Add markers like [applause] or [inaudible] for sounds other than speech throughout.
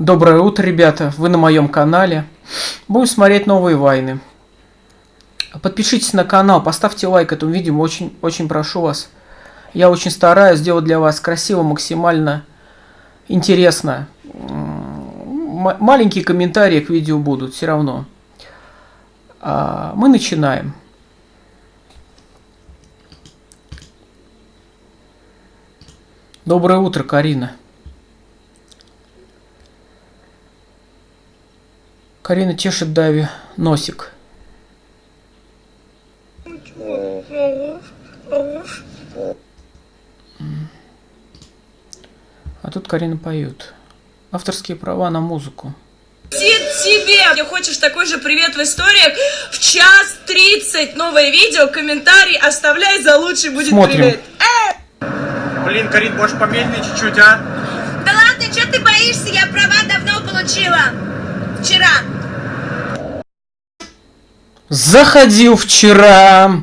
Доброе утро, ребята! Вы на моем канале. Будем смотреть новые войны. Подпишитесь на канал, поставьте лайк этому видео, очень, очень прошу вас. Я очень стараюсь сделать для вас красиво, максимально интересно. М маленькие комментарии к видео будут, все равно. А, мы начинаем. Доброе утро, Карина. Карина чешет Дави носик. А тут Карина поет. Авторские права на музыку. тебе! Если хочешь такой же привет в историях, в час 30 новое видео, комментарий оставляй, за лучший будет Смотрим. привет. Блин, Карин, можешь помедленнее чуть-чуть, а? Да ладно, что ты боишься? Я права давно получила. Вчера. Заходил вчера.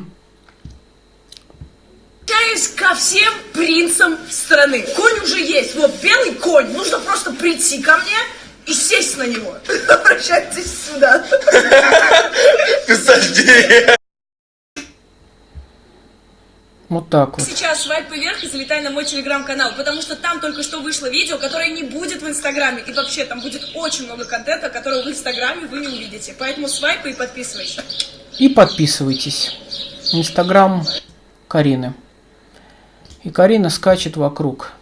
Обращаюсь ко всем принцам страны. Конь уже есть. Вот белый конь. Нужно просто прийти ко мне и сесть на него. [laughs] Обращайтесь сюда. [laughs] Ты сожди. Вот так вот. Сейчас свайп вверх и залетай на мой телеграм-канал, потому что там только что вышло видео, которое не будет в инстаграме. И вообще там будет очень много контента, которого в инстаграме вы не увидите. Поэтому свайпай и подписывайся. И подписывайтесь. Инстаграм Карины. И Карина скачет вокруг.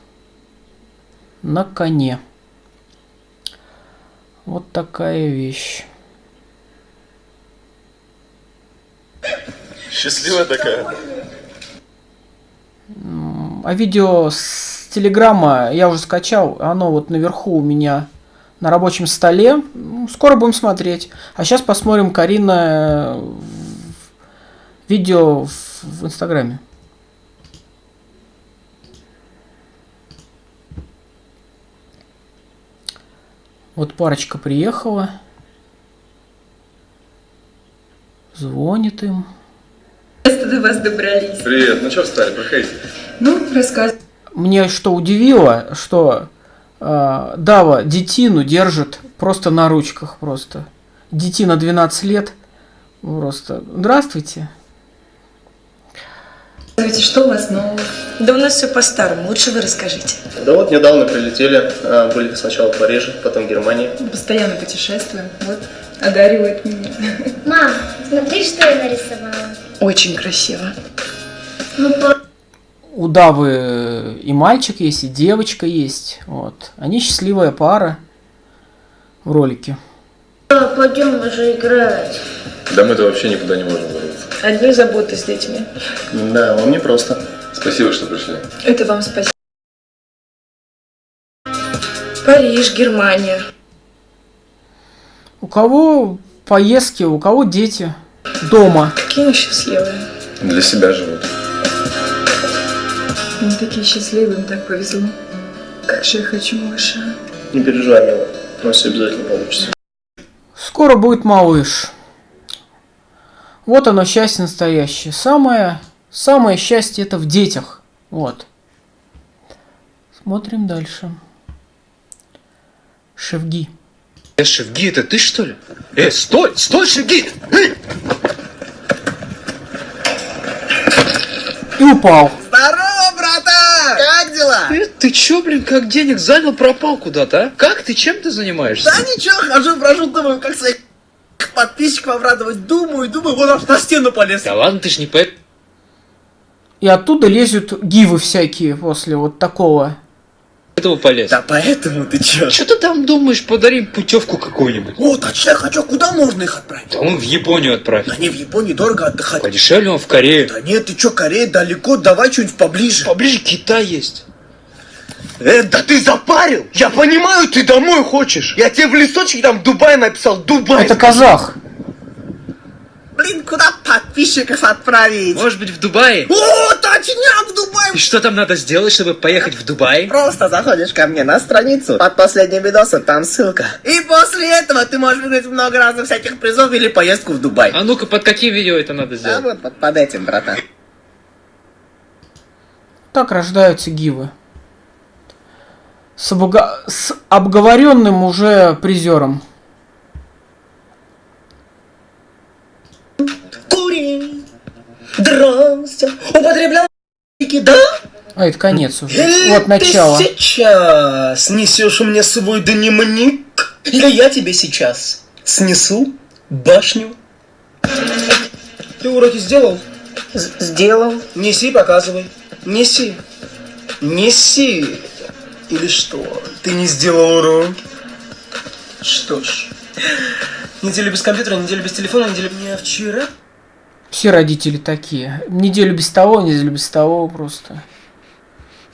На коне. Вот такая вещь. Счастливая такая. А видео с Телеграма я уже скачал. Оно вот наверху у меня на рабочем столе. Ну, Скоро будем смотреть. А сейчас посмотрим Карина э, видео в Инстаграме. Вот парочка приехала. Звонит им. до вас добрались. Привет, ну что встали, проходите. Ну, рассказывай. Мне что удивило, что э, Дава детину держит просто на ручках просто. Детина 12 лет. Просто. Здравствуйте. Что у вас нового? Да у нас все по-старому. Лучше вы расскажите. Да вот недавно прилетели, а, были сначала в Париже, потом в Германии. Постоянно путешествуем. Вот, одаривает меня. Мам, смотри, что я нарисовала. Очень красиво. Ну, по- У Давы и мальчик есть, и девочка есть. Вот. Они счастливая пара в ролике. пойдем уже играть. Да мы-то вообще никуда не можем вырваться. Одни заботы с детьми. Да, вам непросто. Спасибо, что пришли. Это вам спасибо. Париж, Германия. У кого поездки, у кого дети дома. Какие мы счастливые. Для себя живут. Мы такие счастливые, им так повезло. Как же я хочу малыша. Не переживай, мило. У нас все обязательно получится. Скоро будет малыш. Вот оно счастье настоящее. Самое, самое счастье это в детях. Вот. Смотрим дальше. Шевги. Э, Шевги, это ты что ли? Э, стой, стой, Шевги! Эй! И упал. Здорово, братан! Как дела? Ты, ты чё, блин, как денег занял, пропал куда-то, а? Как ты, чем ты занимаешься? Да ничего, хожу, брожу, думаю, как своих подписчиков обрадовать. Думаю, думаю, вот аж на стену полез. Да ладно, ты ж не поэт. И оттуда лезут гивы всякие после вот такого. Этого полез. Да поэтому ты чё? Что ты там думаешь, подарим путевку какую-нибудь? О, точно, хочу, куда можно их отправить? Да он в Японию отправь. Да не в Японии дорого отдыхать. Подешевле он в Корее. Да нет, ты чё, Корея далеко, давай что-нибудь поближе. Поближе Китай есть. Э, да ты запарил! Я понимаю, ты домой хочешь. Я тебе в листочке там Дубай написал, Дубай. Это казах. Блин, куда подписчиков отправить? Может быть, в Дубае? О, точняк, в Дубай! И что там надо сделать, чтобы поехать в Дубай? Просто заходишь ко мне на страницу, под последним видосом там ссылка. И после этого ты можешь выиграть много разных всяких призов или поездку в Дубай. А ну-ка, под каким видео это надо А сделать? вот под, под этим, братан. Так рождаются гивы. С, обга- с обговоренным уже призером. Дрался, употреблял наркотики, да? А, это конец уже. Или Вот начало. Ты сейчас несешь мне свой дневник, или я тебе сейчас снесу башню. Ты уроки сделал? сделал. Неси, показывай. Неси. Неси. Или что? Ты не сделал урок? Что ж. Неделю без компьютера, неделю без телефона, неделю... Не вчера Все родители такие. Неделю без того, неделю без того просто.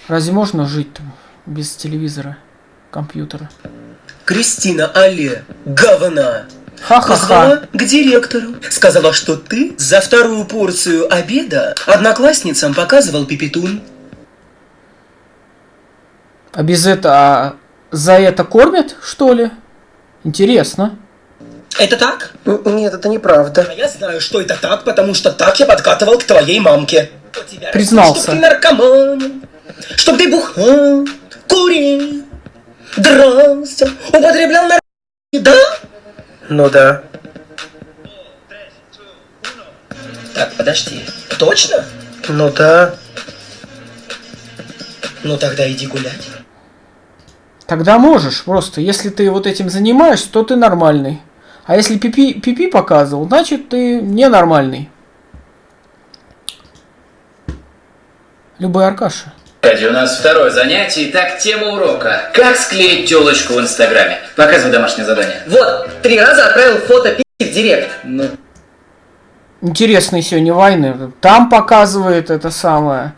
Разве можно жить там без телевизора, компьютера? Кристина Але, говна, Ха-ха-ха. позвала к директору. Сказала, что ты за вторую порцию обеда одноклассницам показывал пипетун. А без этого... А за это кормят, что ли? Интересно. Это так? Нет, это неправда. А я знаю, что это так, потому что так я подкатывал к твоей мамке. Признался. Чтоб ты наркоман, чтоб ты бухал, курил, дрался, употреблял наркотики, да? Ну да. Так, подожди. Точно? Ну да. Ну тогда иди гулять. Тогда можешь просто. Если ты вот этим занимаешься, то ты нормальный. А если пипи, пипи показывал, значит ты ненормальный. Любой Аркаша. Кстати, у нас второе занятие. Итак, тема урока. Как склеить телочку в Инстаграме? Показывай домашнее задание. Вот, три раза отправил фото пи в директ. Ну, Интересные сегодня войны. Там показывает это самое.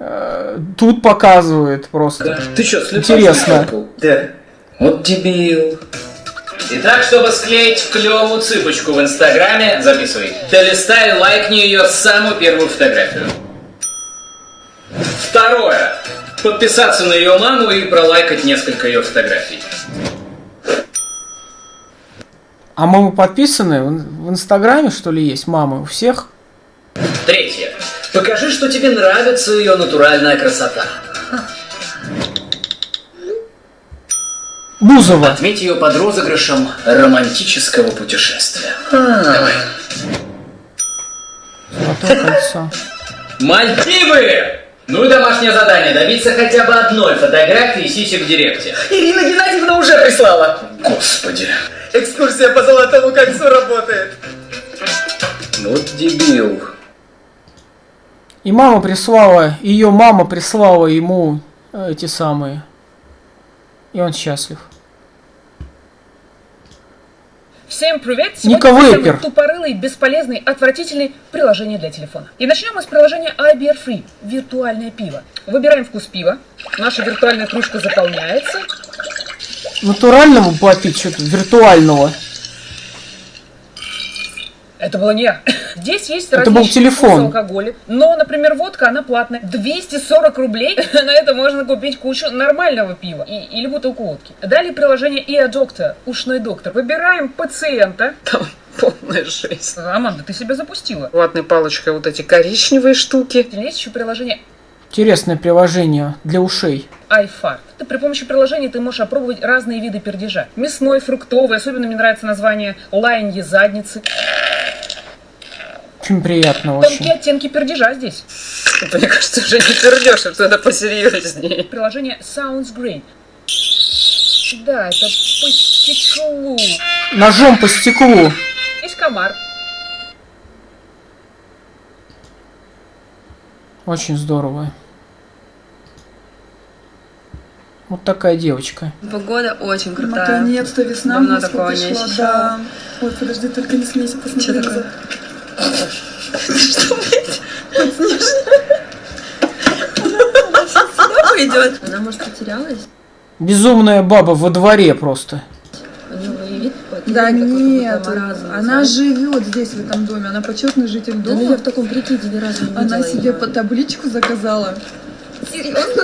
Э, Тут показывает просто. ты что, слепой? Интересно. Да. Вот дебил. Итак, чтобы склеить клевую цыпочку в Инстаграме, записывай. Долистай и лайкни ее самую первую фотографию. Второе. Подписаться на ее маму и пролайкать несколько ее фотографий. А мамы подписаны? В Инстаграме, что ли, есть мамы у всех? Третье. Покажи, что тебе нравится ее натуральная красота. Бузова. Отметь ее под розыгрышем романтического путешествия. Давай. Золотое кольцо. Мальдивы! Ну и домашнее задание. Добиться хотя бы одной фотографии сисек в директе. Ирина Геннадьевна уже прислала. Господи. Экскурсия по Золотому кольцу работает. Вот дебил. И мама прислала, ее мама прислала ему э, эти самые. И он счастлив. Всем привет! Сегодня самый тупорылый, бесполезный, отвратительный приложение для телефона. И начнем мы с приложения iBeer Free – виртуальное пиво. Выбираем вкус пива, наша виртуальная кружка заполняется, Натурального попить что-то, виртуального. Это было не я. Здесь есть Это был различные телефон. алкоголя. Но, например, водка, она платная. 240 рублей. [laughs] На это можно купить кучу нормального пива. И, или бутылку водки. Далее приложение EA Doctor, ушной доктор. Выбираем пациента. Там полная жесть. Аманда, ты себя запустила. Ватной палочкой вот эти коричневые штуки. Есть еще приложение Интересное приложение для ушей. iFart. Ты при помощи приложения ты можешь опробовать разные виды пердежа. Мясной, фруктовый. Особенно мне нравится название лаяньи задницы. Очень приятно Тонкие очень. оттенки пердежа здесь. Это, мне кажется, уже не пердешь, это надо посерьезнее. Приложение Sounds Great. Да, это по стеклу. Ножом по стеклу. Есть комар. Очень здорово. Вот такая девочка. Погода очень крутая. Наконец-то весна Давно такого не ощущала. да. Ой, подожди, только не смейся, посмотри. На такое? Что, блядь? Вот сюда пойдет. Она, может, потерялась? Безумная баба во дворе просто. У него и вид такой, Да нет, она живет здесь, в этом доме. Она почетный житель Да ну дома. я в таком прикиде ни разу не видела Она себе по табличку заказала. Серьезно,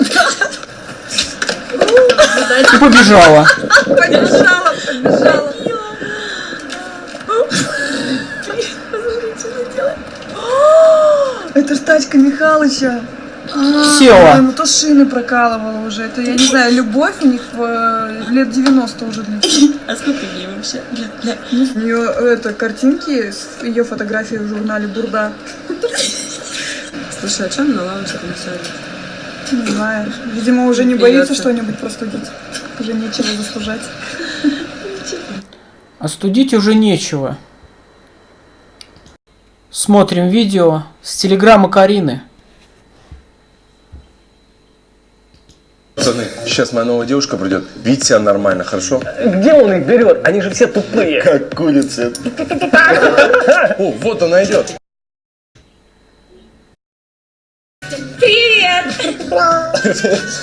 И побежала. Побежала, побежала. Это ж тачка Михалыча. А, Села. Ему то шины прокалывала уже. Это, я не знаю, любовь у них э, лет 90 уже длится. А сколько ей вообще? У нее это картинки с ее фотографией в журнале Бурда. Слушай, а чем на там сядет? Не знаю. Видимо, уже не боится что-нибудь простудить. Уже нечего застужать. Остудить уже нечего. Смотрим видео с телеграмма Карины. Пацаны, сейчас моя новая девушка придет. Видите себя нормально, хорошо? Где он их берет? Они же все тупые. Как курица. О, вот она идет. Привет!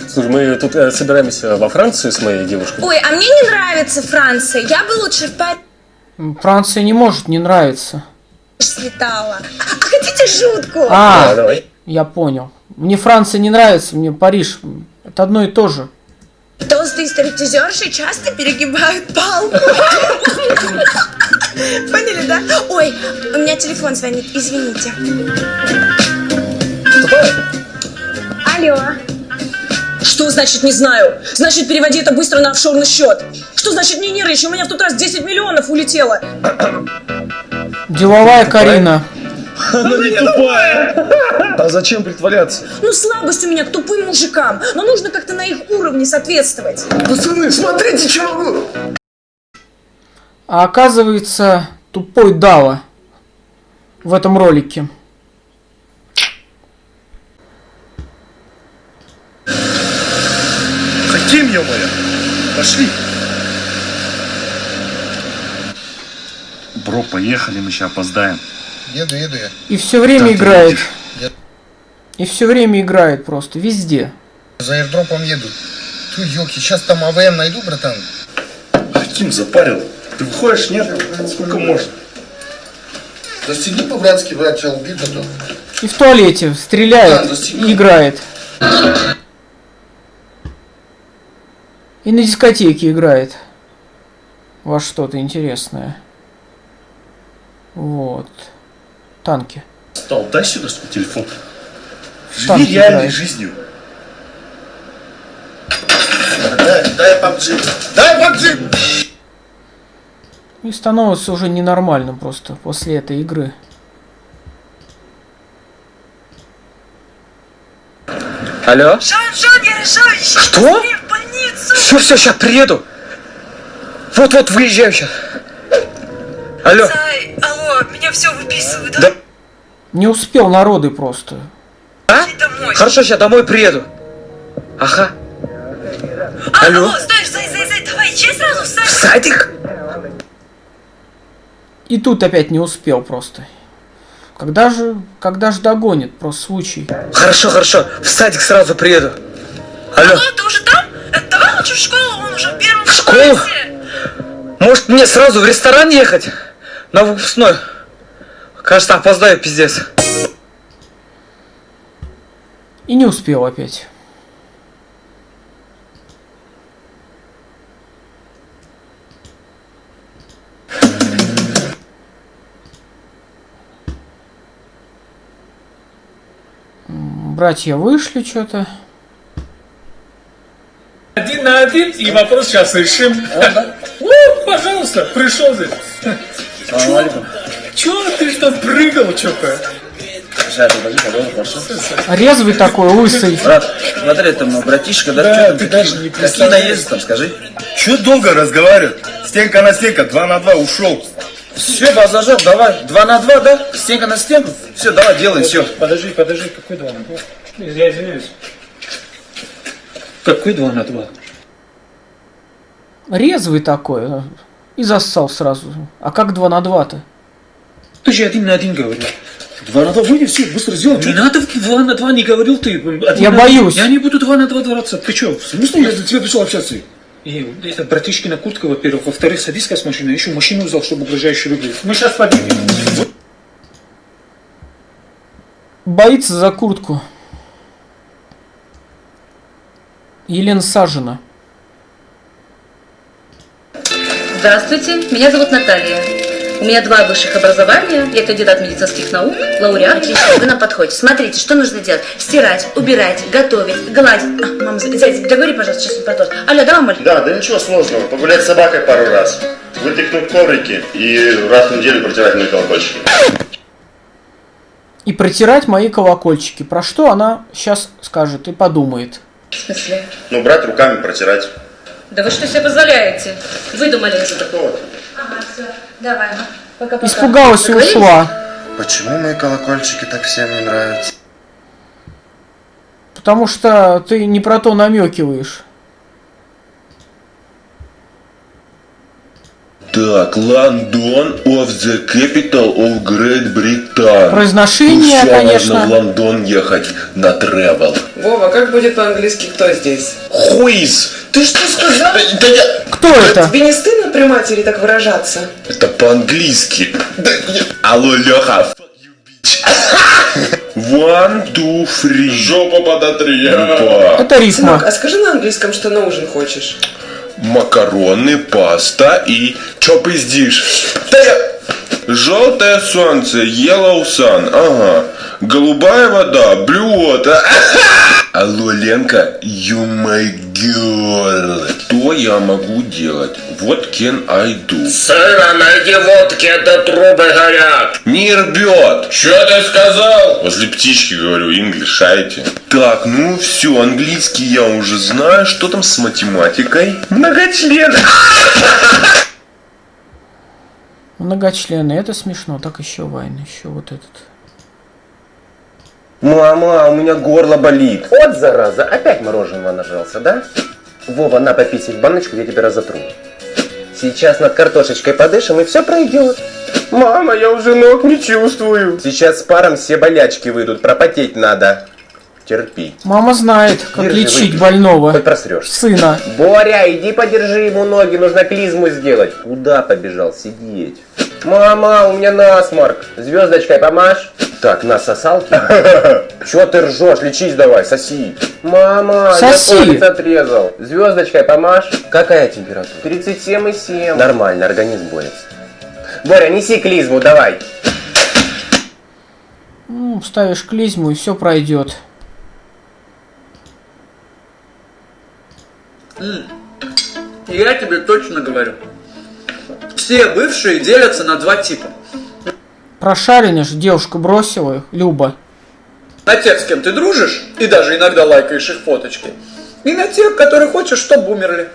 Слушай, мы тут э, собираемся во Францию с моей девушкой. Ой, а мне не нравится Франция. Я бы лучше в Париж Франция не может не нравиться. Слетала. А, хотите жутку? А, давай. я понял. Мне Франция не нравится, мне Париж. Это одно и то же. Толстые стриптизерши часто перегибают палку. Поняли, да? Ой, у меня телефон звонит, извините. Алло. Что значит не знаю? Значит, переводи это быстро на офшорный счет. Что значит не нервничай? У меня в тот раз 10 миллионов улетело. Деловая Карина. Она не тупая. А зачем притворяться? Ну, слабость у меня к тупым мужикам. Но нужно как-то на их уровне соответствовать. Пацаны, смотрите, что могу. А оказывается, тупой Дава в этом ролике. Хотим, ё-моё. Пошли. Бро, поехали, мы сейчас опоздаем. Еду, еду я. И все время ты играет. И все время играет просто, везде. за аирдропом еду. Ту, елки, сейчас там АВМ найду, братан. Каким запарил? Ты выходишь, нет? Сколько можно? Застегни по-братски, брат, тебя убить готов. И в туалете стреляет Да, и играет. И на дискотеке играет. Во что-то интересное. Вот. Танки. Стал, дай сюда свой телефон. Живи реальной играет. жизнью. Дай, дай PUBG. Дай PUBG! И становится уже ненормальным просто после этой игры. Алло? Шон, Шон, я решила еще Что? быстрее в больницу. Все, все, сейчас приеду. Вот-вот выезжаю сейчас. Алло. Зай, алло, меня все выписывают, да? Да. Не успел народы просто. А? Хорошо, сейчас домой приеду. Ага. А, Алло. алло, стой, Зай, Зай, Зай, давай, чай сразу в садик. В садик? И тут опять не успел просто. Когда же, когда же догонит, просто случай. Хорошо, хорошо. В садик сразу приеду. Алло. Алло, ты уже там? Э, Давай лучше в школу, он уже в первом В школу? Может мне сразу в ресторан ехать? На выпускной. Кажется, опоздаю, пиздец. И не успел опять. Братья вышли что-то. Один на один, и вопрос сейчас решим. О, пожалуйста, пришел здесь. Чё? Чё ты что прыгал что-то? Резвый такой, лысый. Брат, смотри, там братишка, да? Да, Чё там ты даже не Какие наезды там, скажи? Че долго разговаривать? Стенка на стенка, два на два, ушел. Все, бас зажег, давай. Два на два, да? Стенка на стенку? Все, давай, делай, все. Подожди, подожди, какой два на два? Я извиняюсь. Какой два на два? Резвый такой. И зассал сразу. А как два на два-то? Ты же один на один говорил. Два на два, выйди, все, быстро сделай. Не надо два на два, не говорил ты. Один Я боюсь. Я не буду два на два драться. Ты что, в смысле я за тебя пришел общаться? И это братишкина куртка, во-первых. Во-вторых, садись с машины. Еще машину взял, чтобы угрожающе выглядеть. Мы сейчас поднимем. Боится за куртку. Елена Сажина. Здравствуйте, меня зовут Наталья. У меня два высших образования. Я кандидат медицинских наук, лауреат. Отлично, вы нам подходите. Смотрите, что нужно делать? Стирать, убирать, готовить, гладить. А, мама, зайчик, договори, пожалуйста, сейчас он продолжит. Алло, да, мамуль? Да, да ничего сложного. Погулять с собакой пару раз. Вытряхнуть коврики и раз в неделю протирать мои колокольчики. И протирать мои колокольчики. Про что она сейчас скажет и подумает. В смысле? Ну, брать руками, протирать. Да вы что себе позволяете? Выдумали. Что такого? Ага, все, давай. Пока-пока. Испугалась и ушла. Почему мои колокольчики так всем не нравятся? Потому что ты не про то намекиваешь. Так, Лондон of the capital of Great Britain. Произношение, Ну всё, конечно. нужно в Лондон ехать на travel. Вова, как будет по-английски кто здесь? Хуиз! Ты что сказал? Да я... Кто это? Тебе не стыдно при матери так выражаться? Это по-английски. Да я- Алло, Леха. [laughs] One, two, three. Жопа подотри. Это рифма. Сынок, а скажи на английском, что на ужин хочешь. Макароны, паста и... Чё пиздишь? Да я... Желтое солнце, yellow sun, ага. Голубая вода, blue water. [laughs] Алло, Ленка, you my girl. Что я могу делать? What can I do? Сына, найди водки, это трубы горят. Не рвет. Что ты сказал? Возле птички говорю, English, шайте. Так, ну все, английский я уже знаю. Что там с математикой? Многочлен. [laughs] Многочленный, это смешно. Так еще Вайн, еще вот этот. Мама, у меня горло болит. Вот зараза, опять мороженого нажался, да? Вова, на попить в баночку, я тебя разотру. Сейчас над картошечкой подышим, и все пройдет. Мама, я уже ног не чувствую. Сейчас с паром все болячки выйдут, пропотеть надо. Терпи. Мама знает, как Держи, лечить выпей. больного. Хоть просрешь. Сына. Боря, иди подержи ему ноги, нужно клизму сделать. Куда побежал сидеть? Мама, у меня насморк. Звездочкой помашь? Так, на сосалке. [laughs] Чё ты ржешь? Лечись давай, соси. Мама, Соси. я палец отрезал. Звездочкой помашь? Какая температура? 37,7. Нормально, организм борется. Боря, неси клизму, давай. Ну, ставишь клизму и все пройдет. Я тебе точно говорю. Все бывшие делятся на два типа. Прошаренишь, девушка бросила их, Люба. На тех, с кем ты дружишь, и даже иногда лайкаешь их фоточки. И на тех, которые хочешь, чтобы умерли.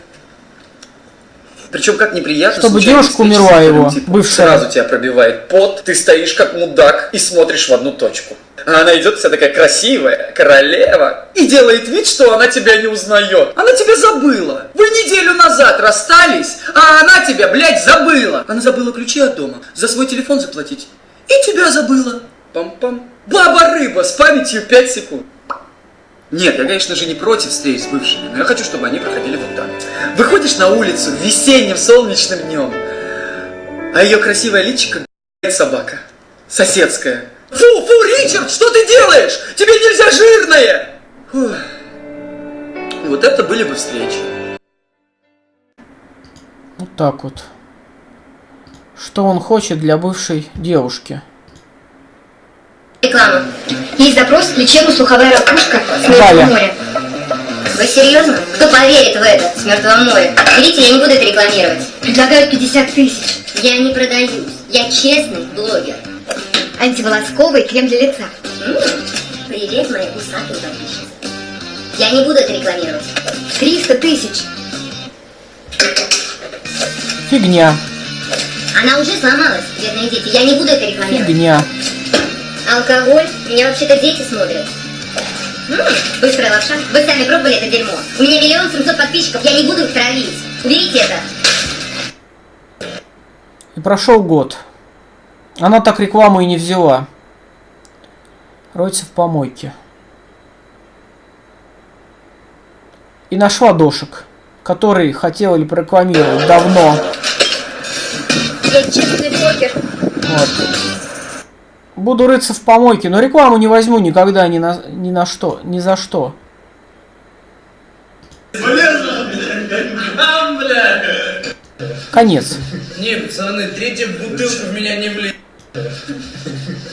Причем как неприятно Чтобы девушка умерла его, типом. бывшая. Сразу тебя пробивает пот, ты стоишь как мудак и смотришь в одну точку. А она идет вся такая красивая, королева, и делает вид, что она тебя не узнает. Она тебя забыла. Вы неделю назад расстались, а она тебя, блядь, забыла. Она забыла ключи от дома, за свой телефон заплатить. И тебя забыла. Пам-пам. Баба-рыба с памятью 5 секунд. Нет, я, конечно же, не против встреч с бывшими, но я хочу, чтобы они проходили вот так. Выходишь на улицу весенним солнечным днем, а ее красивая личико собака. Соседская. Фу, фу, Ричард, что ты делаешь? Тебе нельзя жирное! Фух. Вот это были бы встречи. Вот так вот. Что он хочет для бывшей девушки? Реклама. Есть запрос лечебно-слуховая ракушка с. Мертвого моря. Вы серьезно? Кто поверит в это с Мертвого моря? Берите, я не буду это рекламировать. Предлагают 50 тысяч. Я не продаюсь. Я честный блогер. Антиволосковый крем для лица. Привет, моя усатая подписчица. Я не буду это рекламировать. 300 тысяч. Фигня. Она уже сломалась, бедные дети. Я не буду это рекламировать. Фигня. Алкоголь? Меня вообще-то дети смотрят. М, быстрая лапша. Вы сами пробовали это дерьмо? У меня миллион семьсот подписчиков, я не буду их травить. Уберите это. И прошел год. Она так рекламу и не взяла. Роется в помойке. И нашла дошек, который хотела ли прорекламировать давно. Я честный блогер. Вот. Буду рыться в помойке, но рекламу не возьму никогда ни на, ни на что, ни за что. Конец. Не, пацаны, третья бутылка в меня не влезет.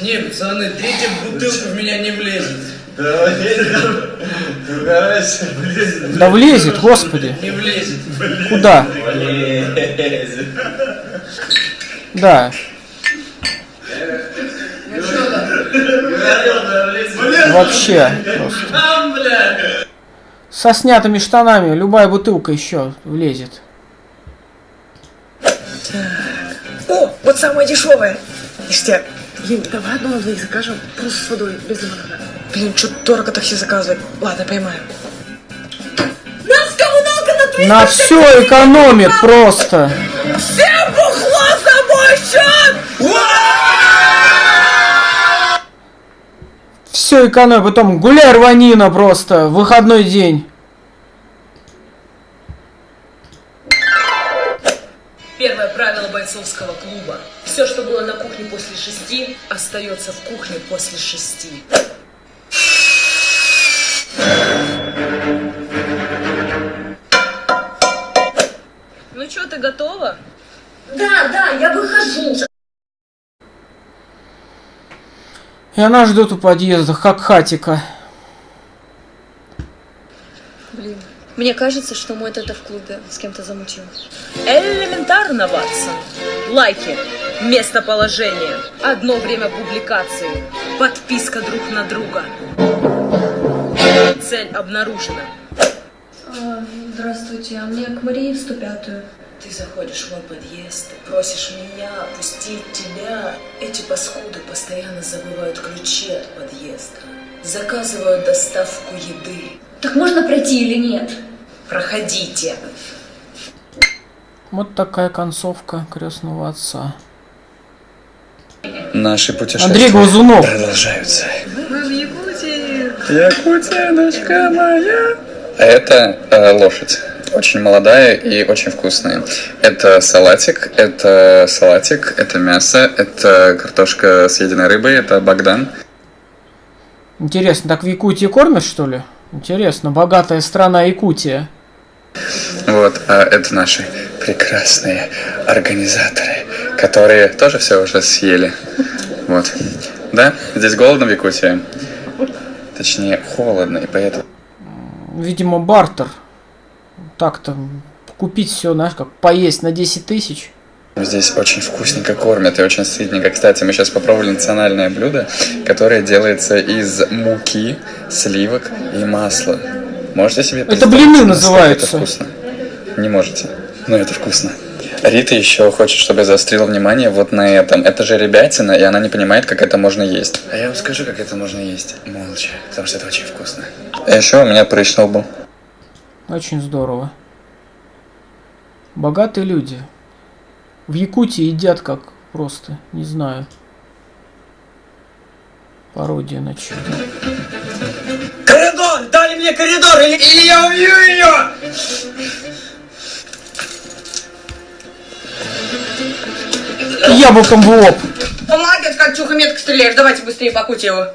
Не, пацаны, третья бутылка в меня не влезет. Да влезет, господи. Не влезет. Куда? Да. Вообще просто. Со снятыми штанами любая бутылка еще влезет. О, вот самое дешевое. Ништяк. Юль, давай одну на двоих закажем, просто с водой, без лимонада. Блин, что дорого такси заказывать. Ладно, поймаем. Нас коммуналка на 300 На все экономит просто. Все бухло за мой счет! Все экономит. Потом гуляй рванина просто. Выходной день. Первое правило бойцовского клуба. Все, что было на кухне после шести, остается в кухне после шести. Ну что, ты готова? Да, да, я выхожу. И она ждет у подъезда, как хатика. Блин, мне кажется, что мой это в клубе с кем-то замутил. Элементарно, Ватсон. Лайки, местоположение, одно время публикации, подписка друг на друга. Цель обнаружена. Здравствуйте, а мне к Марии в 105-ю. Ты заходишь в мой подъезд, просишь меня пустить тебя. Эти паскуды постоянно забывают ключи от подъезда. Заказывают доставку еды. Так можно пройти или нет? Проходите. Вот такая концовка крестного отца. Наши путешествия Андрей Глазунов. продолжаются. Мы в Якутии. Якутия, дочка моя. Это э, лошадь. Очень молодая и очень вкусная. Это салатик, это салатик, это мясо, это картошка с единой рыбой, это Богдан. Интересно, так в Якутии кормят, что ли? Интересно, богатая страна Якутия. Вот, а это наши прекрасные организаторы, которые тоже все уже съели. Вот. Да, здесь голодно в Якутии. Точнее, холодно, и поэтому... Видимо, бартер. Так-то купить все, знаешь, как поесть на 10 тысяч. Здесь очень вкусненько кормят и очень сытненько. Кстати, мы сейчас попробовали национальное блюдо, которое делается из муки, сливок и масла. Можете себе Это представить, блины насколько называются. Это вкусно? Не можете, но это вкусно. Рита еще хочет, чтобы я заострила внимание вот на этом. Это же ребятина, и она не понимает, как это можно есть. А я вам скажу, как это можно есть. Молча, потому что это очень вкусно. А еще у меня прыщ был. Очень здорово. Богатые люди. В Якутии едят как просто, не знаю. Пародия на чудо. Коридор! Дали мне коридор, или, или я убью ее! Яблоком в лоб. Молодец, как чуха метко стреляешь. Давайте быстрее покуйте его.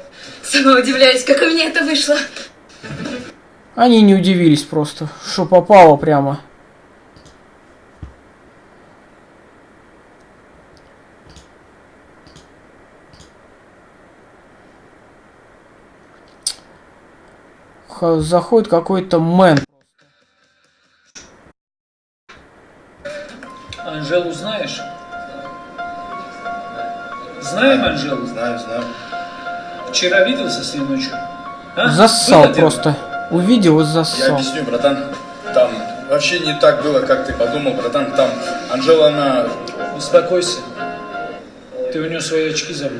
Сама удивляюсь, как у меня это вышло. Они не удивились просто, что попало прямо. Заходит какой-то мэн. Анжелу знаешь? Знаем Анжелу? Знаю, знаю. Вчера виделся с ней ночью? А? Зассал Было дело? просто. Увидел и Я объясню, братан. Там вообще не так было, как ты подумал, братан. Там Анжела, она... Успокойся. Ты у нее свои очки забыл.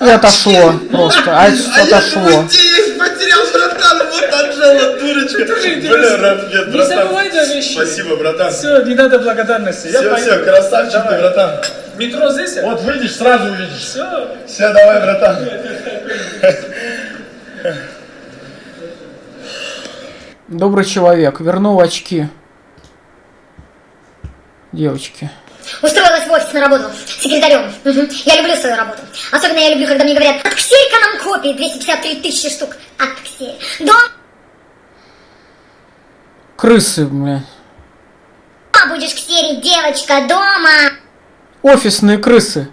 И отошло просто. А отошло. Есть, потерял, братан, вот Анжела, дурочка. Бля, нет, Не забывай за вещи. Спасибо, братан. Все, не надо благодарности. Все, все, красавчик ты, братан. Метро здесь? а? Вот выйдешь, сразу увидишь. Все. Все, давай, братан. Добрый человек. Вернул очки. Девочки. Устроилась в офис на работу секретарем. Мгм. Я люблю свою работу. Особенно я люблю, когда мне говорят, отксерь-ка нам копии, 253 тысячи штук. Отксерь. Дома Крысы, бля. Эй, девочка, дома! Офисные крысы.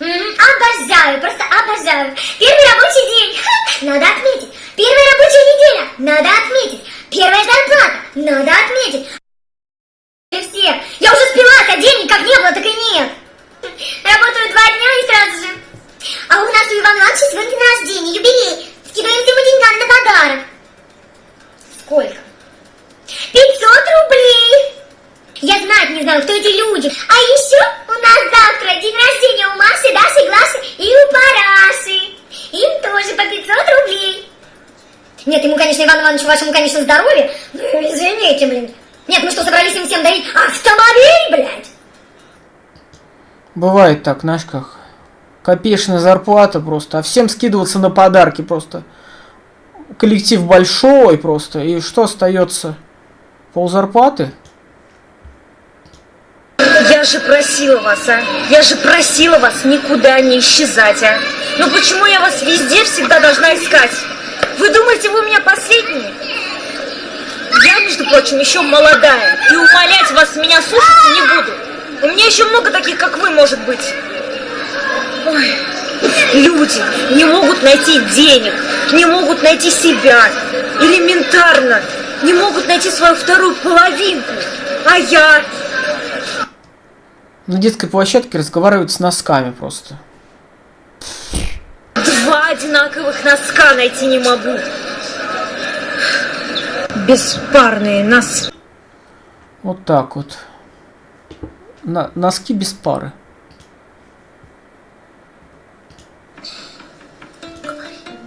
Обожаю, просто обожаю. Первый рабочий день. Надо отметить. Первая рабочая неделя. Надо отметить. Первая зарплата. Надо отметить. Все. Я уже спилась, а денег как не было, так и нет. Работаю два дня и сразу же. А у нас у Ивана Ивановича сегодня день рождения, юбилей. Скидываемся мы деньгами на подарок. Сколько? 500 рублей. Я знать не знаю, кто эти люди. А еще у нас завтра день рождения у Маши, Даши, Глаши и у Параши. Им тоже по 500 рублей. Нет, ему, конечно, Иван Иванович, вашему, конечно, здоровье. Ну, извините, блин. Нет, мы что, собрались им всем дарить автомобиль, блядь? Бывает так, знаешь как. Копеечная зарплата просто, а всем скидываться на подарки просто. Коллектив большой просто, и что остается? Пол зарплаты? Я же просила вас, а? Я же просила вас никуда не исчезать, а? Ну почему я вас везде всегда должна искать? Вы думаете, вы у меня последние? Я, между прочим, еще молодая, и умолять вас меня слушаться не буду. У меня еще много таких, как вы, может быть. Ой. Люди не могут найти денег, не могут найти себя. Элементарно. Не могут найти свою вторую половинку. А я... На детской площадке разговаривают с носками просто. Два одинаковых носка найти не могу. Беспарные носки. Вот так вот. На- носки без пары.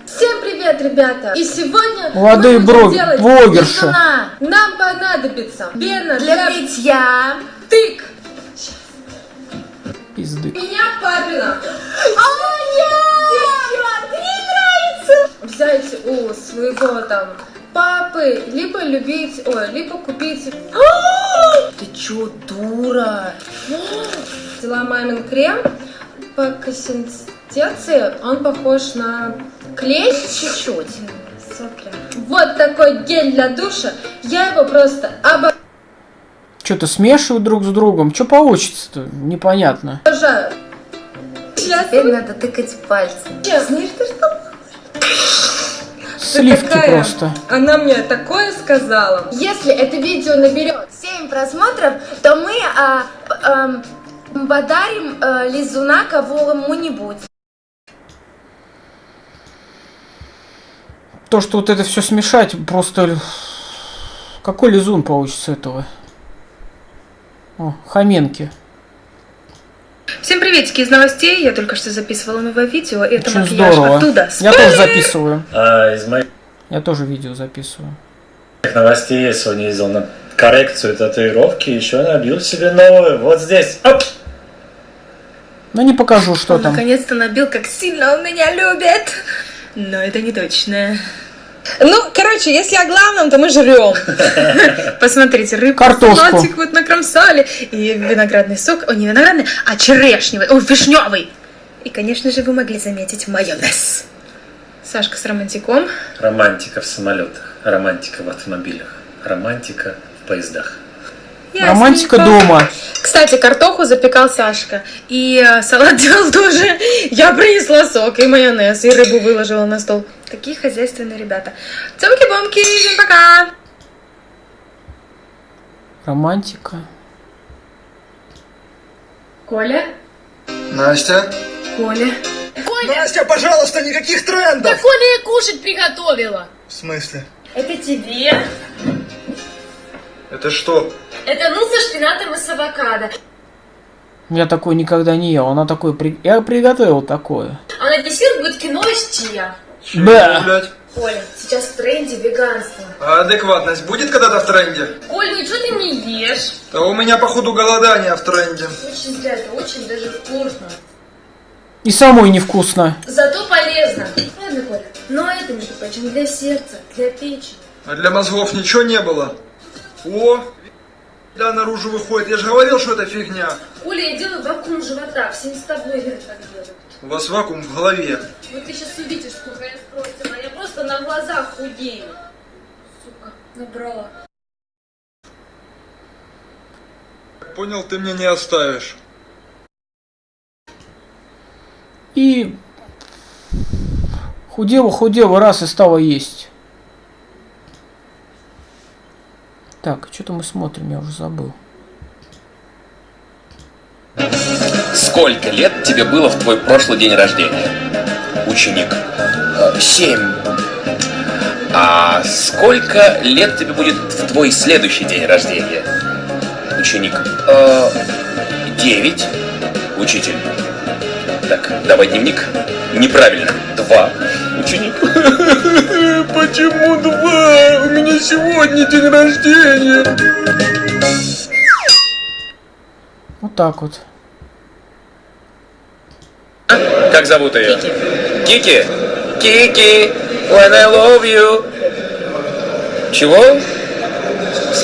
Всем привет, ребята! И сегодня Молодые мы будем бро- делать блогерши. писюна. Нам понадобится пена Для бритья, тык, Пизды. меня папина. Взять у своего там папы, либо любить, ой, либо купить... Ты чё, дура? [gasps] Взяла мамин крем по консистенции, он похож на клей чуть-чуть. Вот такой гель для душа. Я его просто Что-то смешивают друг с другом. Что получится-то? Непонятно. обожаю. Теперь надо тыкать пальцем. Знаешь, ты что? Сливки такая? просто. Она мне такое сказала. Если это видео наберет 7 просмотров, то мы а, ам, подарим а, лизуна кому-нибудь. То, что вот это все смешать, просто... Какой лизун получится этого? О, Хоменки. Всем приветики из новостей. Я только что записывала новое видео. и Это Очень макияж здорово. оттуда. Я тоже Спойлер! записываю. А, из моих Я тоже видео записываю. новостей я сегодня ездил на коррекцию татуировки, еще набил себе новую. Вот здесь. Оп! Но не покажу, что Он там. наконец-то набил, как сильно он меня любит. Но это не точно. Ну, короче, если о главном, то мы жрем. [laughs] Посмотрите, рыбку, Картошку. салатик вот накромсали, и виноградный сок, о, не виноградный, а черешневый, о, вишневый. И, конечно же, вы могли заметить майонез. Сашка с романтиком. Романтика в самолетах, романтика в автомобилях, романтика в поездах. Романтика Ясненько. дома. Кстати, картоху запекал Сашка. И э, салат делал тоже. Я принесла сок и майонез, и рыбу выложила на стол. Такие хозяйственные ребята. Цомки-бомки, всем пока! Романтика. Коля? Настя? Коля? Настя, пожалуйста, никаких трендов! Да Коля и кушать приготовила. В смысле? Это тебе. Это что? Это ну со шпинатом и с авокадо. Я такой никогда не ел. Она такой... при- Я приготовил такое. А на десерт будет кино из чия. Да. блядь? Коля, сейчас в тренде веганство. А адекватность будет когда-то в тренде? Коль, ну что ты не ешь? Да у меня, походу, голодание в тренде. Очень зря, это очень даже вкусно. И самой невкусно. Зато полезно. Ладно, Коля, но это, между прочим, для сердца, для печени. А для мозгов ничего не было? О, да, наружу выходит. Я же говорил, что это фигня. Коля, я делаю вакуум живота, всем с тобой так делают. У вас вакуум в голове. Вот ты сейчас увидишь, сколько я спросила. Я просто на глазах худею. Сука, набрала. понял, ты мне не оставишь. И худела, худела, раз и стала есть. Так, что-то мы смотрим, я уже забыл. Сколько лет тебе было в твой прошлый день рождения? Ученик. «Э, Семь. А сколько лет тебе будет в твой следующий день рождения? Ученик. «Э, Девять. Учитель. Так, давай дневник. Неправильно. Два. Ученик. [laughs] Почему два? У меня сегодня день рождения. Вот так вот. Как зовут ее? Кики. Кики. When I love you. Чего?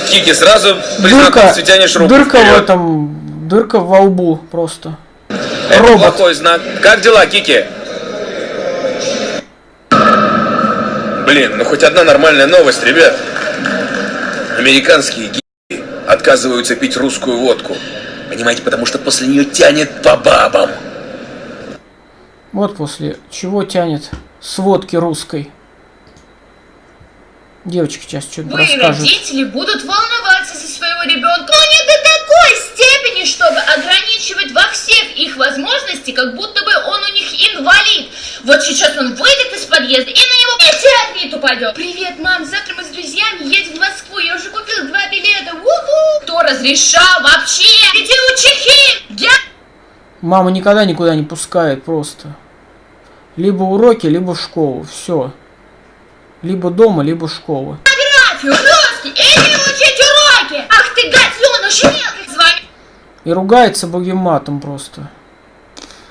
Кики, сразу при Дырка, знакомстве тянешь руку дырка в вперед. этом, дырка во лбу просто. Это Робот. плохой знак. Как дела, Кики? Блин, ну хоть одна нормальная новость, ребят. Американские геи отказываются пить русскую водку. Понимаете, потому что после нее тянет по бабам. Вот после чего тянет с водки русской. Девочки сейчас что-то расскажут. родители, будут волноваться за своего ребенка, но не до такой степени, чтобы ограничивать во всех их возможностей, как будто бы он у них инвалид. Вот сейчас он выйдет из подъезда, и на него метеорит упадет. Привет, мам, завтра мы с друзьями едем в Москву, я уже купил два билета. Уху! Кто разрешал вообще? Иди у чехи! Я... Мама никогда никуда не пускает просто. Либо уроки, либо в школу. Все. Либо дома, либо школа. Географию, русский, иди учить уроки! Ах ты, гаденыш, мелкий, с вами И ругается богим матом просто.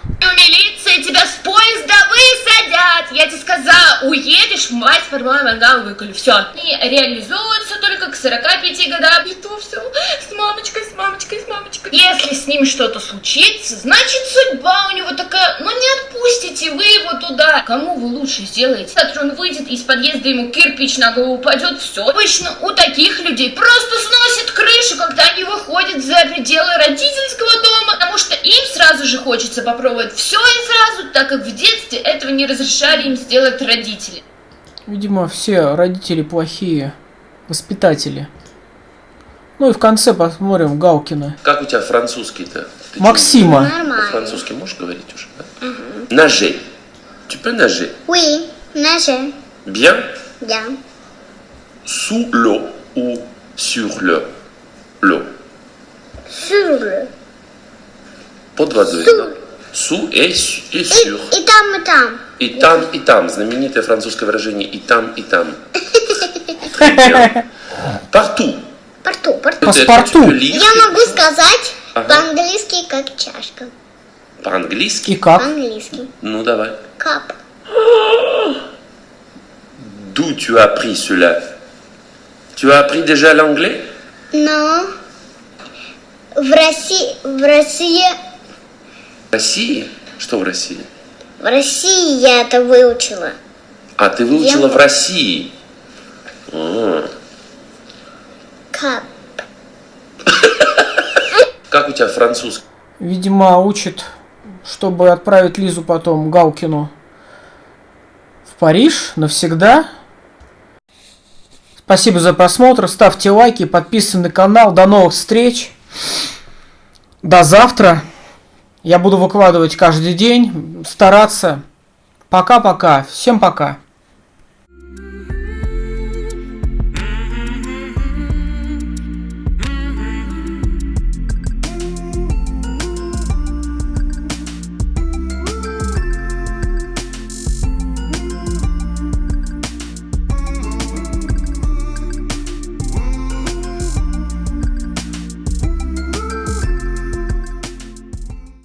у милиции, тебя с поезда высадят! Я тебе сказала, уедешь, мать порвала мангал выколи, все. И реализуются только к 45 годам. И то все с мамочкой, с мамочкой, с мамочкой. Если с ним что-то случится, значит судьба у него такая, ну не отпустите вы его туда. Кому вы лучше сделаете? Завтра он выйдет из подъезда, ему кирпич на голову упадет, все. Обычно у таких людей просто сносит крышу, когда они выходят за пределы родительского дома, им сразу же хочется попробовать все и сразу, так как в детстве этого не разрешали им сделать родители. Видимо, все родители плохие воспитатели. Ну и в конце посмотрим Галкина. Как у тебя французский-то? Ты Максима. чё, По-французски можешь говорить уже? да? Ножи. Tu peux nager? Oui, nager. Bien? Bien. Sous l'eau ou sur le l'eau? Sur le. Под водой. да? Sous et, su- et sur. И там, и там. И там, и там. Знаменитое французское выражение и там, и там. [laughs] Порту, порту. Peux lire Я могу сказать Ага. по-английски как чашка. по-английски. И как? По-английски. Ну давай. Кап. [gasps] D'où tu as appris cela Tu as appris déjà l'anglais Но в России, в России, В России? Что в России? в России я это выучила. А, ты выучила Я- в России. А. Кап. Как у тебя французский? Видимо, учит, чтобы отправить Лизу потом Галкину в Париж навсегда. Спасибо за просмотр. Ставьте лайки, подписывайтесь на канал. До новых встреч. До завтра. Я буду выкладывать каждый день, стараться. Пока-пока. Всем пока.